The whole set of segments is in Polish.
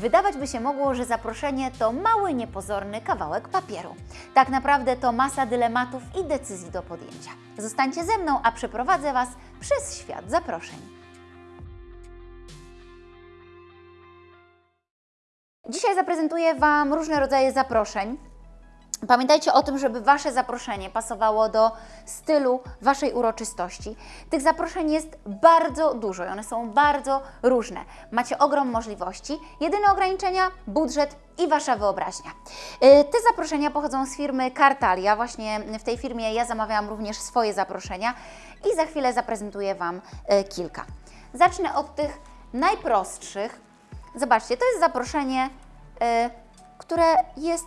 Wydawać by się mogło, że zaproszenie to mały, niepozorny kawałek papieru. Tak naprawdę to masa dylematów i decyzji do podjęcia. Zostańcie ze mną, a przeprowadzę Was przez świat zaproszeń. Dzisiaj zaprezentuję Wam różne rodzaje zaproszeń. Pamiętajcie o tym, żeby Wasze zaproszenie pasowało do stylu Waszej uroczystości. Tych zaproszeń jest bardzo dużo i one są bardzo różne. Macie ogrom możliwości. Jedyne ograniczenia budżet i Wasza wyobraźnia. Yy, Te zaproszenia pochodzą z firmy Kartalia. Właśnie w tej firmie ja zamawiałam również swoje zaproszenia i za chwilę zaprezentuję Wam yy, kilka. Zacznę od tych najprostszych. Zobaczcie, to jest zaproszenie, yy, które jest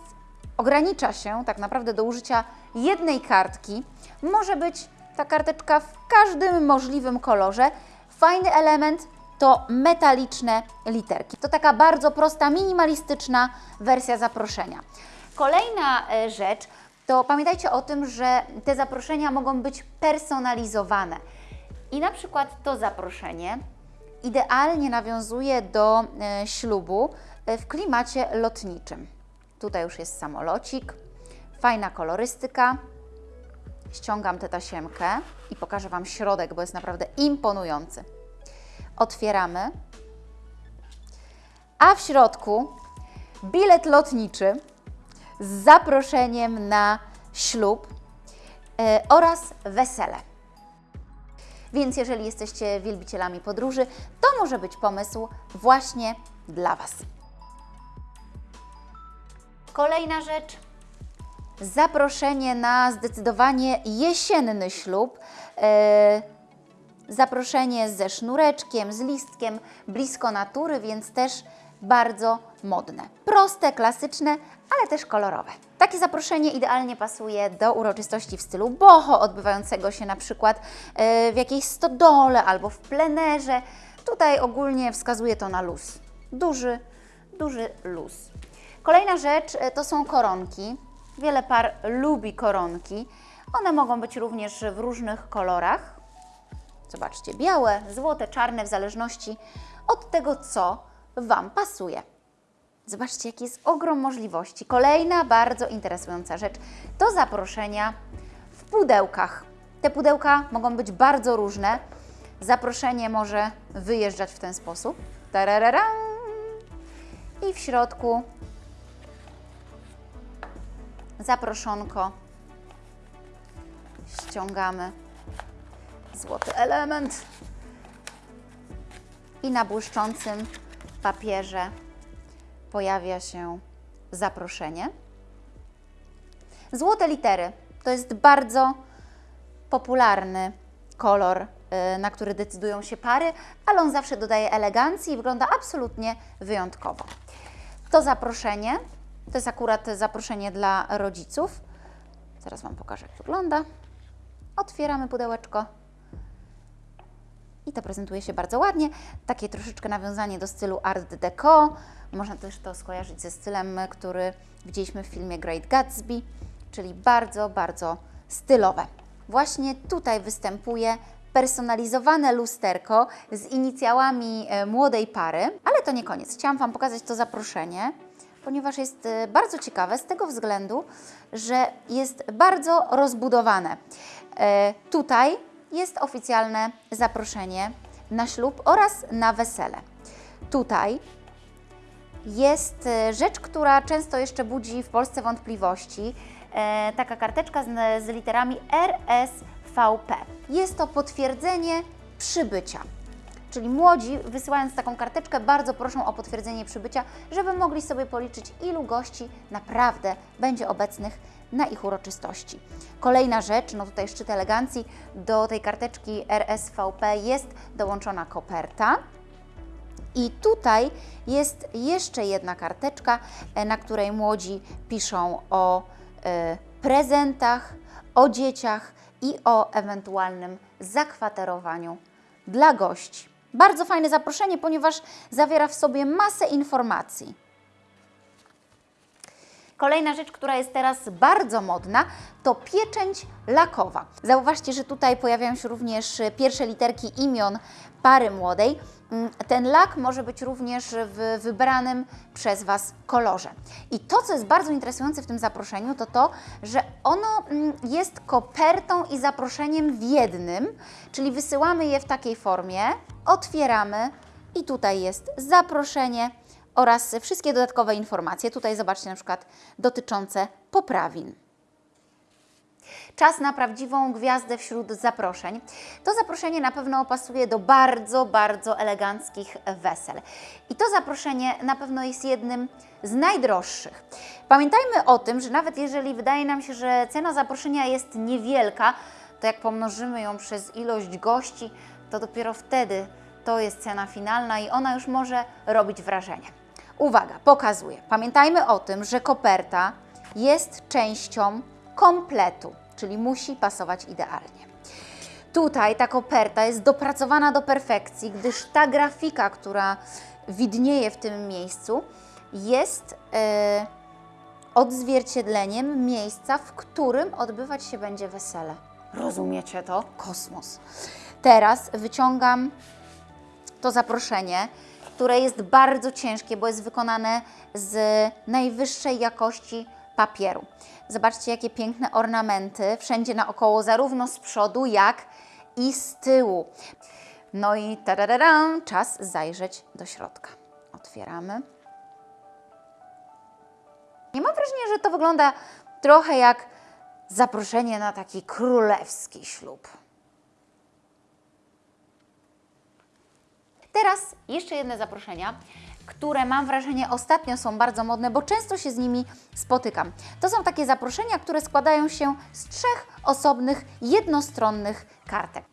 ogranicza się tak naprawdę do użycia jednej kartki. Może być ta karteczka w każdym możliwym kolorze. Fajny element to metaliczne literki. To taka bardzo prosta, minimalistyczna wersja zaproszenia. Kolejna e, rzecz to pamiętajcie o tym, że te zaproszenia mogą być personalizowane. I na przykład to zaproszenie idealnie nawiązuje do e, ślubu e, w klimacie lotniczym. Tutaj już jest samolocik, fajna kolorystyka. Ściągam tę tasiemkę i pokażę Wam środek, bo jest naprawdę imponujący. Otwieramy, a w środku bilet lotniczy z zaproszeniem na ślub e, oraz wesele. Więc jeżeli jesteście wielbicielami podróży, to może być pomysł właśnie dla Was. Kolejna rzecz. Zaproszenie na zdecydowanie jesienny ślub. E, zaproszenie ze sznureczkiem, z listkiem, blisko natury, więc też bardzo modne. Proste, klasyczne, ale też kolorowe. Takie zaproszenie idealnie pasuje do uroczystości w stylu boho, odbywającego się na przykład e, w jakiejś stodole albo w plenerze. Tutaj ogólnie wskazuje to na luz. Duży, duży luz. Kolejna rzecz e, to są koronki. Wiele par lubi koronki. One mogą być również w różnych kolorach. Zobaczcie, białe, złote, czarne, w zależności od tego, co Wam pasuje. Zobaczcie, jaki jest ogrom możliwości. Kolejna bardzo interesująca rzecz to zaproszenia w pudełkach. Te pudełka mogą być bardzo różne. Zaproszenie może wyjeżdżać w ten sposób. I w środku zaproszonko. Ściągamy złoty element i na błyszczącym papierze pojawia się zaproszenie. Złote litery to jest bardzo popularny kolor, y, na który decydują się pary, ale on zawsze dodaje elegancji i wygląda absolutnie wyjątkowo. To zaproszenie to jest akurat zaproszenie dla rodziców. Zaraz Wam pokażę, jak wygląda. Otwieramy pudełeczko. I to prezentuje się bardzo ładnie. Takie troszeczkę nawiązanie do stylu Art Deco. Można też to skojarzyć ze stylem, który widzieliśmy w filmie Great Gatsby, czyli bardzo, bardzo stylowe. Właśnie tutaj występuje personalizowane lusterko z inicjałami e, młodej pary, ale to nie koniec. Chciałam Wam pokazać to zaproszenie ponieważ jest e, bardzo ciekawe z tego względu, że jest bardzo rozbudowane. E, tutaj jest oficjalne zaproszenie na ślub oraz na wesele. Tutaj jest e, rzecz, która często jeszcze budzi w Polsce wątpliwości. Taka karteczka z, z literami RSVP. Jest to potwierdzenie przybycia. Czyli młodzi, wysyłając taką karteczkę, bardzo proszą o potwierdzenie przybycia, żeby mogli sobie policzyć, ilu gości naprawdę będzie obecnych na ich uroczystości. Kolejna rzecz, no tutaj szczyt elegancji, do tej karteczki RSVP jest dołączona koperta. I tutaj jest jeszcze jedna karteczka, e, na której młodzi piszą o y, prezentach, o dzieciach i o ewentualnym zakwaterowaniu dla gości. Bardzo fajne zaproszenie, ponieważ zawiera w sobie masę informacji. Kolejna rzecz, która jest teraz bardzo modna, to pieczęć lakowa. Zauważcie, że tutaj pojawiają się również pierwsze literki imion pary młodej. Mm, Ten lak może być również w wybranym przez Was kolorze. I to, co jest bardzo interesujące w tym zaproszeniu, to to, że ono mm, jest kopertą i zaproszeniem w jednym, czyli wysyłamy je w takiej formie, otwieramy i tutaj jest zaproszenie oraz wszystkie dodatkowe informacje. Tutaj zobaczcie na przykład dotyczące poprawin. Czas na prawdziwą gwiazdę wśród zaproszeń. To zaproszenie na pewno pasuje do bardzo, bardzo eleganckich wesel. I to zaproszenie na pewno jest jednym z najdroższych. Pamiętajmy o tym, że nawet jeżeli wydaje nam się, że cena zaproszenia jest niewielka, to jak pomnożymy ją przez ilość gości, to dopiero wtedy to jest cena finalna i ona już może robić wrażenie. Uwaga, pokazuję. Pamiętajmy o tym, że koperta jest częścią kompletu, czyli musi pasować idealnie. Tutaj ta koperta jest dopracowana do perfekcji, gdyż ta grafika, która widnieje w tym miejscu, jest e, odzwierciedleniem miejsca, w którym odbywać się będzie wesele. Rozumiecie to? Kosmos. Teraz wyciągam to zaproszenie, które jest bardzo ciężkie, bo jest wykonane z najwyższej jakości papieru. Zobaczcie, jakie piękne ornamenty wszędzie naokoło, zarówno z przodu, jak i z tyłu. No i tarararam, czas zajrzeć do środka. Otwieramy. Nie mam wrażenia, że to wygląda trochę jak zaproszenie na taki królewski ślub. Teraz jeszcze jedne zaproszenia, które mam wrażenie ostatnio są bardzo modne, bo często się z nimi spotykam. To są takie zaproszenia, które składają się z trzech osobnych, jednostronnych kartek.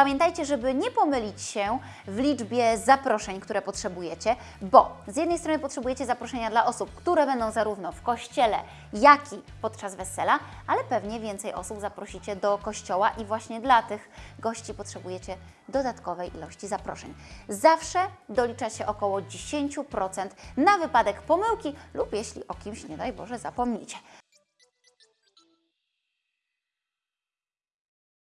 Pamiętajcie, żeby nie pomylić się w liczbie zaproszeń, które potrzebujecie, bo z jednej strony potrzebujecie zaproszenia dla osób, które będą zarówno w kościele, jak i podczas wesela, ale pewnie więcej osób zaprosicie do kościoła i właśnie dla tych gości potrzebujecie dodatkowej ilości zaproszeń. Zawsze dolicza się około 10% na wypadek pomyłki lub jeśli o kimś, nie daj Boże, zapomnicie.